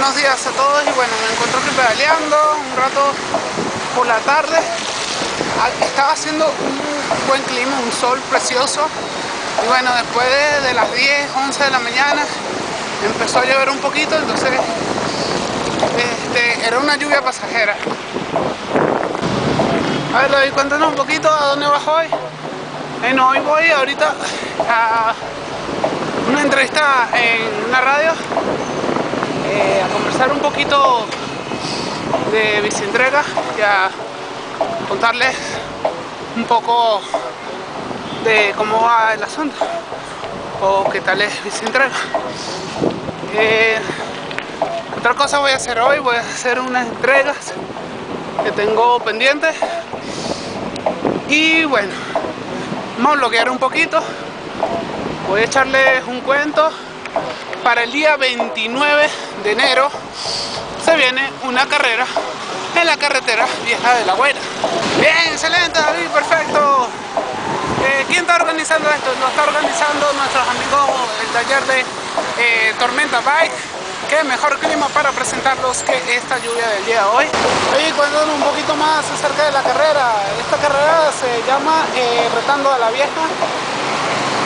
buenos días a todos y bueno, me encuentro aquí pedaleando un rato por la tarde. Estaba haciendo un buen clima, un sol precioso. Y bueno, después de, las 10, 11 de la mañana empezó a llover un poquito, entonces este, era una lluvia pasajera. A ver, David, cuéntanos un poquito a dónde vas hoy. Bueno, hoy voy ahorita a una entrevista en una radio a conversar un poquito de bicientrega y a contarles un poco de cómo va el asunto o qué tal es bicientrega. Eh, otra cosa voy a hacer hoy, voy a hacer unas entregas que tengo pendientes. Y bueno, vamos a bloquear un poquito, voy a echarles un cuento para el día 29 de enero se viene una carrera en la carretera vieja de la Güera. Bien, excelente David, perfecto. Eh, ¿Quién está organizando esto? Lo está organizando nuestros amigos del taller de eh, Tormenta Bike. Qué mejor clima para presentarlos que esta lluvia del día de hoy. Oye, cuéntanos un poquito más acerca de la carrera. Esta carrera se llama eh, Retando a la Vieja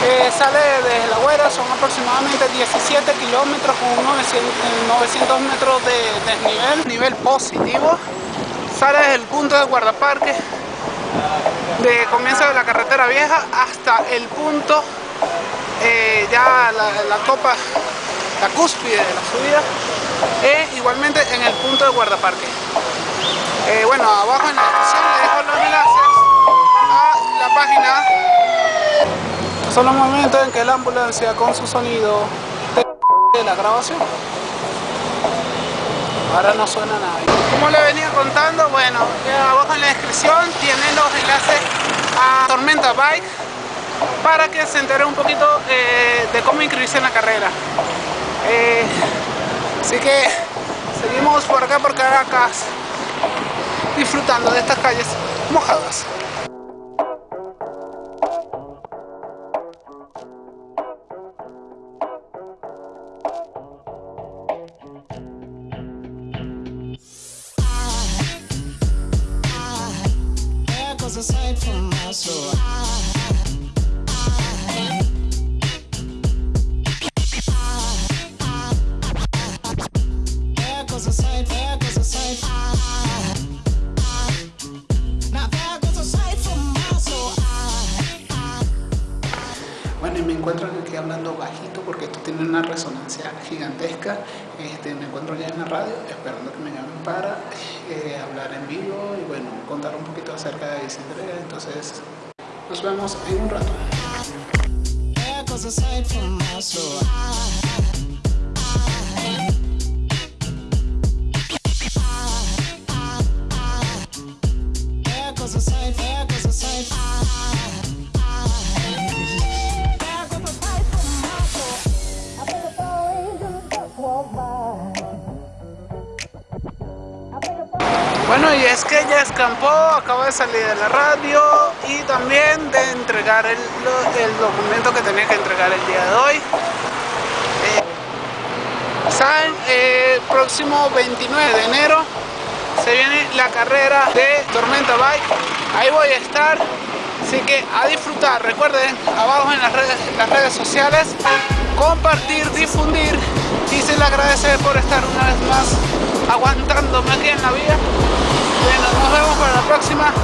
eh, sale desde La Güera, son aproximadamente 17 kilómetros con 900, metros de desnivel, nivel positivo. Sale desde el punto de guardaparque de comienzo de la carretera vieja hasta el punto, eh, ya la, copa, la cúspide de la subida, e igualmente en el punto de guardaparque. Eh, bueno, abajo en la descripción les dejo los enlaces a la página son los momentos en que la ambulancia con su sonido de la grabación. Ahora no suena nada. Como le venía contando, bueno, abajo en la descripción tienen los enlaces a Tormenta Bike para que se entere un poquito eh, de cómo inscribirse en la carrera. Eh, así que seguimos por acá por Caracas disfrutando de estas calles mojadas. Bueno, y me encuentro aquí hablando bajito porque esto tiene una resonancia gigantesca. Este, me encuentro ya en la radio esperando que me llamen para eh, hablar en vivo y bueno, contar un poquito acerca de Isidre. Entonces, nos vemos en un rato. Bueno, y es que ya escampó, acaba de salir de la radio y también de entregar el, documento que tenía que entregar el día de hoy. Eh, ¿Saben? Eh, próximo 29 de enero se viene la carrera de Tormenta Bike. Ahí voy a estar. Así que a disfrutar. Recuerden, abajo en las redes, las redes sociales, compartir, y se le agradece por estar una vez más aguantándome aquí en la vía. Bueno, nos vemos para la próxima.